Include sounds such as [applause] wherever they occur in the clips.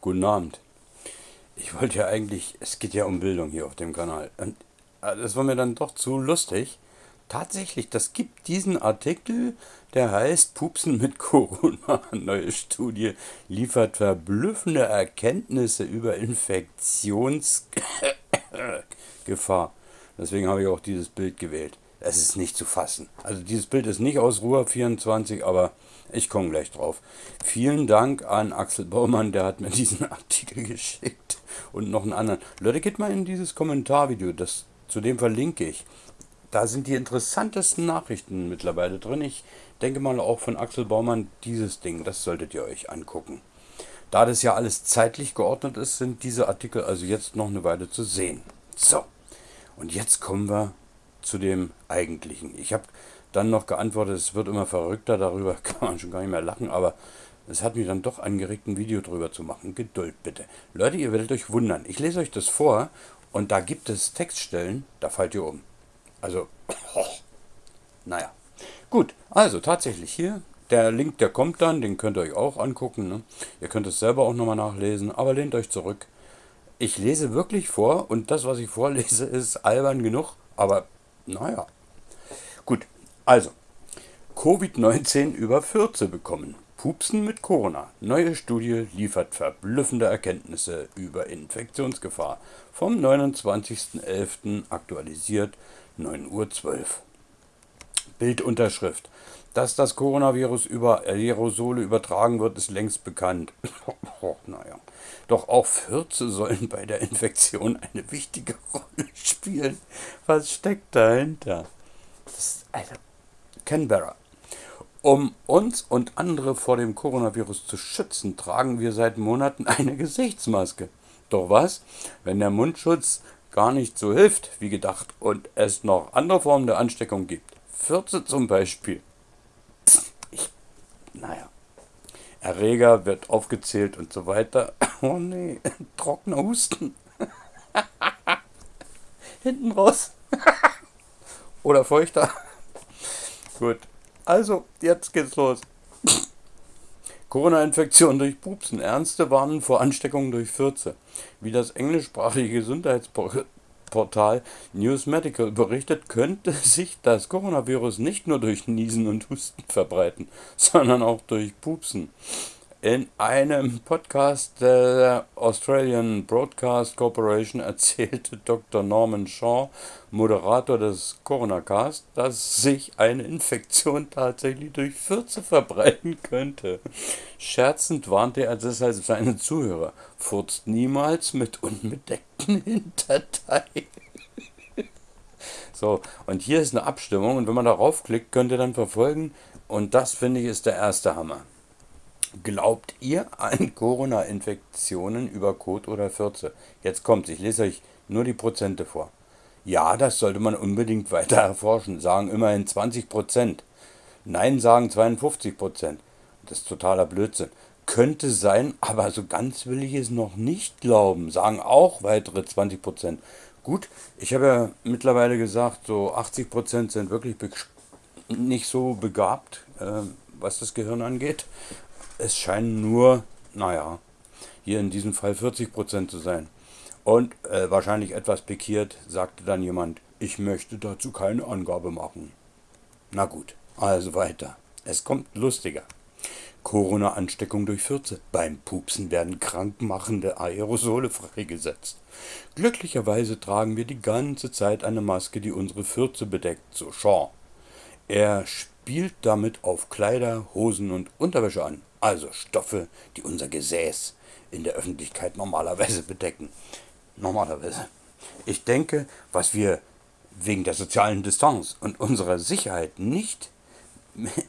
Guten Abend. Ich wollte ja eigentlich, es geht ja um Bildung hier auf dem Kanal. Und äh, das war mir dann doch zu lustig. Tatsächlich, das gibt diesen Artikel, der heißt Pupsen mit Corona. [laughs] Neue Studie liefert verblüffende Erkenntnisse über Infektionsgefahr. Deswegen habe ich auch dieses Bild gewählt. Es ist nicht zu fassen. Also dieses Bild ist nicht aus Ruhr 24, aber ich komme gleich drauf. Vielen Dank an Axel Baumann, der hat mir [laughs] diesen Artikel geschickt und noch einen anderen. Leute, geht mal in dieses Kommentarvideo, das, zu dem verlinke ich. Da sind die interessantesten Nachrichten mittlerweile drin. Ich denke mal auch von Axel Baumann dieses Ding, das solltet ihr euch angucken. Da das ja alles zeitlich geordnet ist, sind diese Artikel also jetzt noch eine Weile zu sehen. So, und jetzt kommen wir zu dem Eigentlichen. Ich habe dann noch geantwortet, es wird immer verrückter, darüber [laughs] kann man schon gar nicht mehr lachen, aber es hat mich dann doch angeregt, ein Video drüber zu machen. Geduld bitte. Leute, ihr werdet euch wundern. Ich lese euch das vor und da gibt es Textstellen, da fallt ihr um. Also, oh, [clears throat] naja. Gut, also tatsächlich hier, der Link, der kommt dann, den könnt ihr euch auch angucken. Ne? Ihr könnt es selber auch nochmal nachlesen, aber lehnt euch zurück. Ich lese wirklich vor und das, was ich vorlese, [laughs] ist albern genug, aber naja. Gut, also, Covid-19 über Fürze bekommen. Pupsen mit Corona. Neue Studie liefert verblüffende Erkenntnisse über Infektionsgefahr. Vom 29.11. aktualisiert 9.12 Uhr. Bildunterschrift. Dass das Coronavirus über Aerosole übertragen wird, ist längst bekannt. [laughs] oh, naja. Doch auch Fürze sollen bei der Infektion eine wichtige [laughs] Rolle spielen. Was steckt dahinter? Das ist, Alter, Canberra. Um uns und andere vor dem Coronavirus zu schützen, tragen wir seit Monaten eine [laughs] Gesichtsmaske. Doch was, wenn der Mundschutz gar nicht so hilft wie gedacht und es noch andere Formen der Ansteckung gibt? Fürze zum Beispiel. Naja. Erreger wird aufgezählt und so weiter. [coughs] Oh nee, [laughs] trockener Husten. [laughs] Hinten raus. [laughs] Oder feuchter. Gut. Also, jetzt geht's los. [coughs] Corona-Infektion durch Pupsen. Ernste warnen vor Ansteckungen durch Fürze. Wie das englischsprachige Gesundheitsportal News Medical berichtet, könnte [laughs] sich das Coronavirus nicht nur durch Niesen und Husten verbreiten, sondern auch durch Pupsen. In einem Podcast der Australian Broadcast Corporation erzählte [laughs] Dr. Norman Shaw, Moderator des Coronacast, dass sich eine Infektion tatsächlich durch Fürze verbreiten könnte. Scherzend warnte er deshalb seine Zuhörer, furzt niemals mit unbedeckten [laughs] Hinterteilen. [laughs] So, und hier ist eine Abstimmung und wenn man darauf klickt, könnt ihr dann verfolgen und das finde ich ist der erste Hammer. Glaubt ihr an [laughs] Corona-Infektionen über Kot oder Fürze? Jetzt kommt's, ich lese euch nur die Prozente vor. Ja, das sollte man unbedingt [laughs] weiter erforschen, sagen immerhin 20 Prozent. Nein, sagen 52 Prozent. Das ist totaler Blödsinn. Könnte sein, aber so ganz will ich es noch nicht glauben, sagen auch weitere 20 Prozent. Gut, ich habe ja mittlerweile gesagt, so 80 Prozent sind wirklich nicht so begabt, äh, was das Gehirn angeht. Es scheinen nur, naja, hier in diesem Fall 40% zu sein. Und äh, wahrscheinlich etwas pikiert sagte dann jemand, ich möchte dazu keine Angabe machen. Na gut, also weiter. Es kommt lustiger. Corona-Ansteckung durch Fürze. Beim Pupsen werden krankmachende Aerosole freigesetzt. Glücklicherweise tragen wir die ganze Zeit eine Maske, die unsere Fürze bedeckt, so Shaw. Er spielt damit auf Kleider, Hosen und Unterwäsche an also Stoffe, die unser Gesäß in der Öffentlichkeit normalerweise bedecken. Normalerweise. Ich denke, was wir wegen der sozialen Distanz und unserer Sicherheit nicht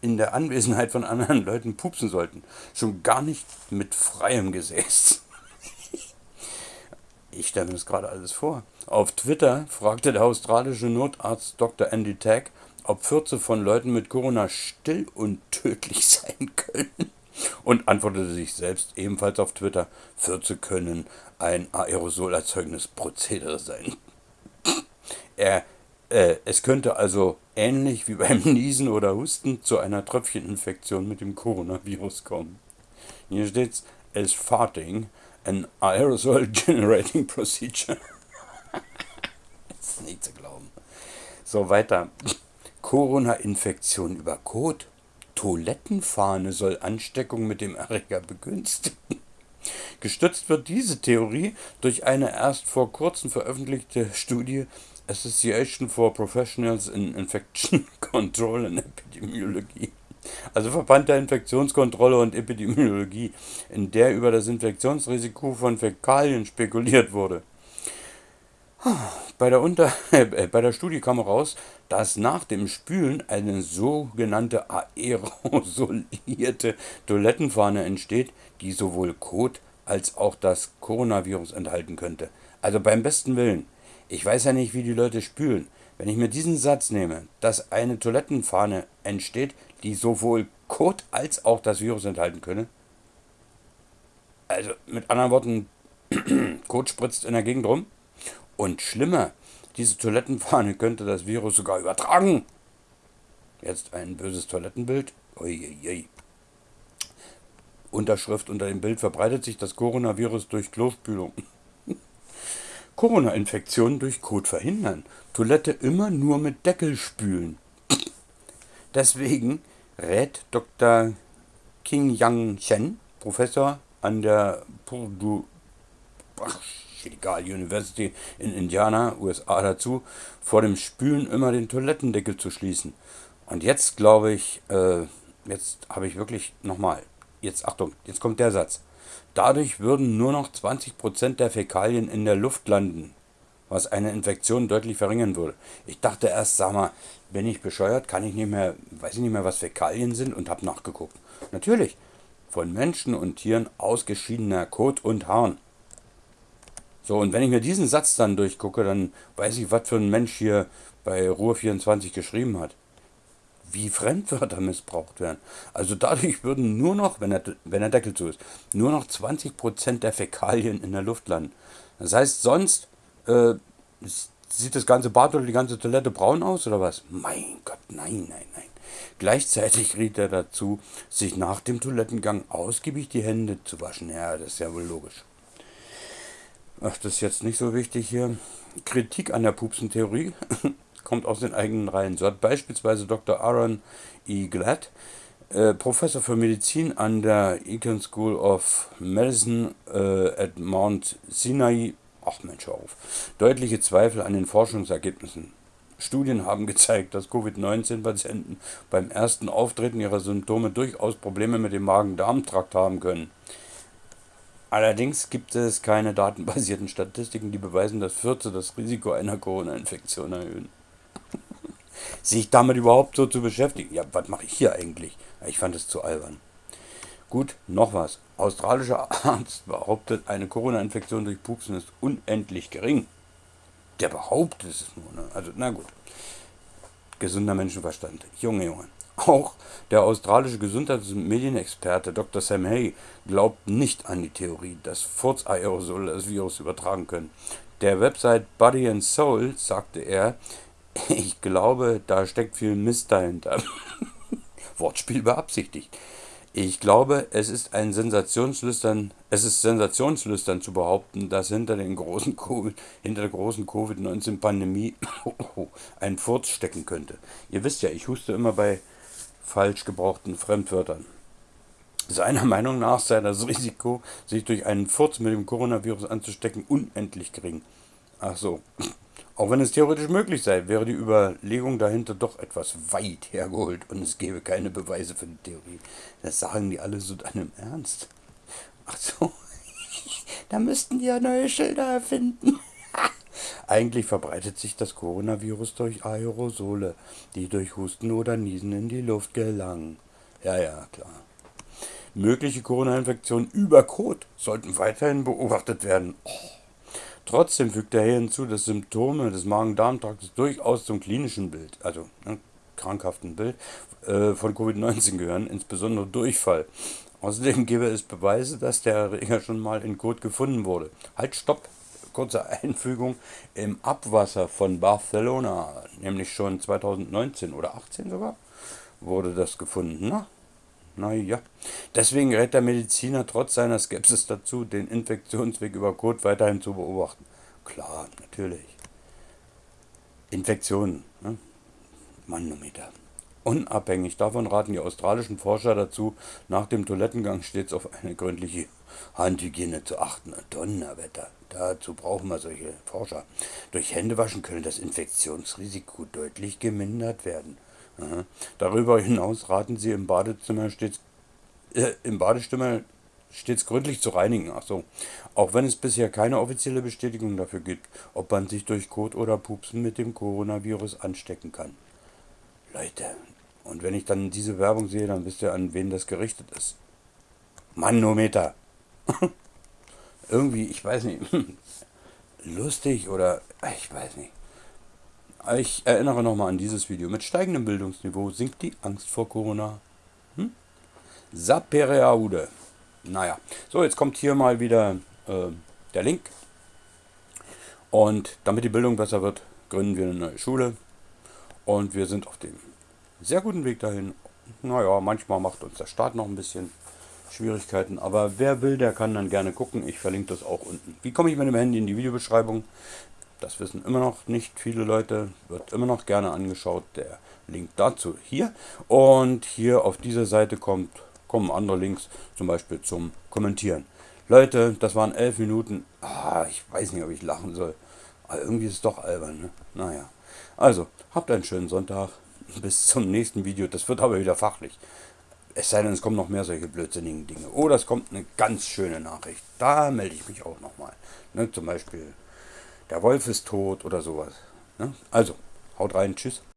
in der Anwesenheit von anderen Leuten pupsen sollten. Schon gar nicht mit freiem Gesäß. [laughs] Ich stelle mir das gerade alles vor. Auf Twitter fragte der australische Notarzt Dr. Andy Tagg, ob Fürze von Leuten mit Corona still und tödlich [laughs] sein können und antwortete sich selbst ebenfalls auf Twitter, Fürze können ein aerosolerzeugnis Prozedere sein. [laughs] er, äh, es könnte also ähnlich wie beim [laughs] Niesen oder Husten zu einer Tröpfcheninfektion mit dem Coronavirus kommen. Hier steht's, as farting an aerosol generating procedure. das [laughs] ist nicht zu glauben. So, weiter. Corona-Infektion über Kot. Toilettenfahne soll Ansteckung mit dem Erreger begünstigen. [laughs] Gestützt wird diese Theorie durch eine erst vor kurzem veröffentlichte Studie Association for Professionals in Infection [laughs] Control and Epidemiology, also Verband der Infektionskontrolle und Epidemiologie, in der über das Infektionsrisiko von Fäkalien spekuliert wurde. Bei der, Unter [laughs] äh, bei der Studie kam heraus, dass nach dem Spülen eine sogenannte aerosolierte Toilettenfahne entsteht, die sowohl Kot als auch das Coronavirus enthalten könnte. Also beim besten Willen. Ich weiß ja nicht, wie die Leute spülen. Wenn ich mir diesen Satz nehme, dass eine Toilettenfahne entsteht, die sowohl Kot als auch das Virus enthalten könne. Also mit anderen Worten, [clears throat] Kot spritzt in der Gegend rum. Und schlimmer, diese Toilettenfahne könnte das Virus sogar übertragen. Jetzt ein böses Toilettenbild. Uiuiui. Unterschrift unter dem Bild verbreitet sich das Coronavirus durch Klospülung. [laughs] Corona-Infektionen durch Kot verhindern. Toilette immer nur mit Deckel spülen. [clears throat] Deswegen rät Dr. King Yang Chen, Professor an der Purdue ach, egal, University in Indiana, USA dazu, vor dem Spülen immer den Toilettendeckel zu schließen. Und jetzt glaube ich, äh, jetzt habe ich wirklich nochmal, jetzt Achtung, jetzt kommt der Satz. Dadurch würden nur noch 20% der Fäkalien in der Luft landen, was eine Infektion deutlich verringern würde. Ich dachte erst, sag mal, bin ich bescheuert, kann ich nicht mehr, weiß ich nicht mehr, was Fäkalien sind und habe nachgeguckt. Natürlich, von Menschen und Tieren ausgeschiedener Kot und Harn. So, und wenn ich mir diesen Satz dann durchgucke, dann weiß ich, was für ein Mensch hier bei Ruhr24 geschrieben hat wie Fremdwörter missbraucht werden. Also dadurch würden nur noch, wenn der, wenn der Deckel zu ist, nur noch 20% der Fäkalien in der Luft landen. Das heißt, sonst äh, sieht das ganze Bad oder die ganze Toilette braun aus oder was? Mein Gott, nein, nein, nein. Gleichzeitig riet er dazu, sich nach dem Toilettengang ausgiebig die Hände zu waschen. Ja, das ist ja wohl logisch. Ach, das ist jetzt nicht so wichtig hier. Kritik an der Pupsentheorie. [laughs] kommt aus den eigenen Reihen. So hat beispielsweise Dr. Aaron E. Glatt, äh, Professor für Medizin an der Eton School of Medicine äh, at Mount Sinai, ach Mensch, auf, deutliche Zweifel an den Forschungsergebnissen. Studien haben gezeigt, dass Covid-19-Patienten beim ersten Auftreten ihrer Symptome durchaus Probleme mit dem Magen-Darm-Trakt haben können. Allerdings gibt es keine datenbasierten Statistiken, die beweisen, dass Fürze das Risiko einer Corona-Infektion erhöhen [laughs] sich damit überhaupt so zu beschäftigen. Ja, was mache ich hier eigentlich? Ich fand es zu albern. Gut, noch was. Australischer Arzt behauptet, eine Corona-Infektion durch Pupsen ist unendlich gering. Der behauptet es nur. Ne? Also, na gut. Gesunder Menschenverstand. Junge, Junge. Auch der australische Gesundheits- und Medienexperte Dr. Sam Hay glaubt nicht an die Theorie, dass Furzaerosole das Virus übertragen können. Der Website Body and Soul sagte er, [laughs] ich glaube, da steckt viel Mist dahinter. [laughs] Wortspiel beabsichtigt. Ich glaube, es ist ein Sensationslüstern, es ist sensationslüstern zu behaupten, dass hinter, den großen COVID, hinter der großen Covid-19-Pandemie [coughs] ein Furz stecken könnte. Ihr wisst ja, ich huste immer bei falsch gebrauchten Fremdwörtern. Seiner [laughs] Meinung nach sei das Risiko, sich durch einen Furz mit dem Coronavirus anzustecken, unendlich gering. Ach so, auch wenn es theoretisch möglich sei, wäre die Überlegung dahinter doch etwas weit hergeholt und es gäbe keine Beweise für die Theorie. Das sagen die alle so dann im Ernst. Ach so, [laughs] da müssten die ja neue Schilder erfinden. Eigentlich verbreitet sich das Coronavirus durch Aerosole, die durch Husten oder Niesen in die Luft gelangen. Ja, ja, klar. Mögliche Corona-Infektionen über Kot sollten weiterhin beobachtet werden. Oh. Trotzdem fügt er hier hinzu, dass Symptome des Magen-Darm-Traktes durchaus zum klinischen Bild, also ne, krankhaften Bild, äh, von Covid-19 gehören, insbesondere Durchfall. Außerdem gäbe es Beweise, dass der Erreger schon mal in Kot gefunden wurde. Halt, stopp! Kurze Einfügung. Im Abwasser von Barcelona, nämlich schon 2019 oder 18 sogar, wurde das gefunden. Na? Naja, deswegen rät der Mediziner trotz seiner Skepsis dazu, den Infektionsweg über Kot weiterhin zu beobachten. Klar, natürlich. Infektionen, ne? Manometer. Unabhängig davon raten die australischen Forscher dazu, nach dem Toilettengang stets auf eine gründliche Handhygiene zu achten. Donnerwetter, dazu brauchen wir solche Forscher. Durch Händewaschen können das Infektionsrisiko deutlich gemindert werden. Darüber hinaus raten sie im Badezimmer stets, äh, im Badezimmer stets gründlich zu reinigen. Ach so. Auch wenn es bisher keine offizielle Bestätigung dafür gibt, ob man sich durch Kot oder Pupsen mit dem Coronavirus anstecken kann. Leute, und wenn ich dann diese Werbung sehe, dann wisst ihr, an wen das gerichtet ist. Manometer. [laughs] Irgendwie, ich weiß nicht, [laughs] lustig oder ich weiß nicht. Ich erinnere nochmal an dieses Video. Mit steigendem Bildungsniveau sinkt die Angst vor Corona. Hm? Sapereaude. Naja, so jetzt kommt hier mal wieder äh, der Link. Und damit die Bildung besser wird, gründen wir eine neue Schule. Und wir sind auf dem sehr guten Weg dahin. Naja, manchmal macht uns der Start noch ein bisschen Schwierigkeiten. Aber wer will, der kann dann gerne gucken. Ich verlinke das auch unten. Wie komme ich mit dem Handy in die Videobeschreibung? Das wissen immer noch nicht viele Leute. Wird immer noch gerne angeschaut. Der Link dazu hier. Und hier auf dieser Seite kommt, kommen andere Links, zum Beispiel zum Kommentieren. Leute, das waren elf Minuten. Ah, ich weiß nicht, ob ich lachen soll. Aber irgendwie ist es doch albern. Ne? Naja. Also, habt einen schönen Sonntag. Bis zum nächsten Video. Das wird aber wieder fachlich. Es sei denn, es kommen noch mehr solche blödsinnigen Dinge. Oder es kommt eine ganz schöne Nachricht. Da melde ich mich auch nochmal. Ne, zum Beispiel, der Wolf ist tot oder sowas. Ne? Also, haut rein, tschüss.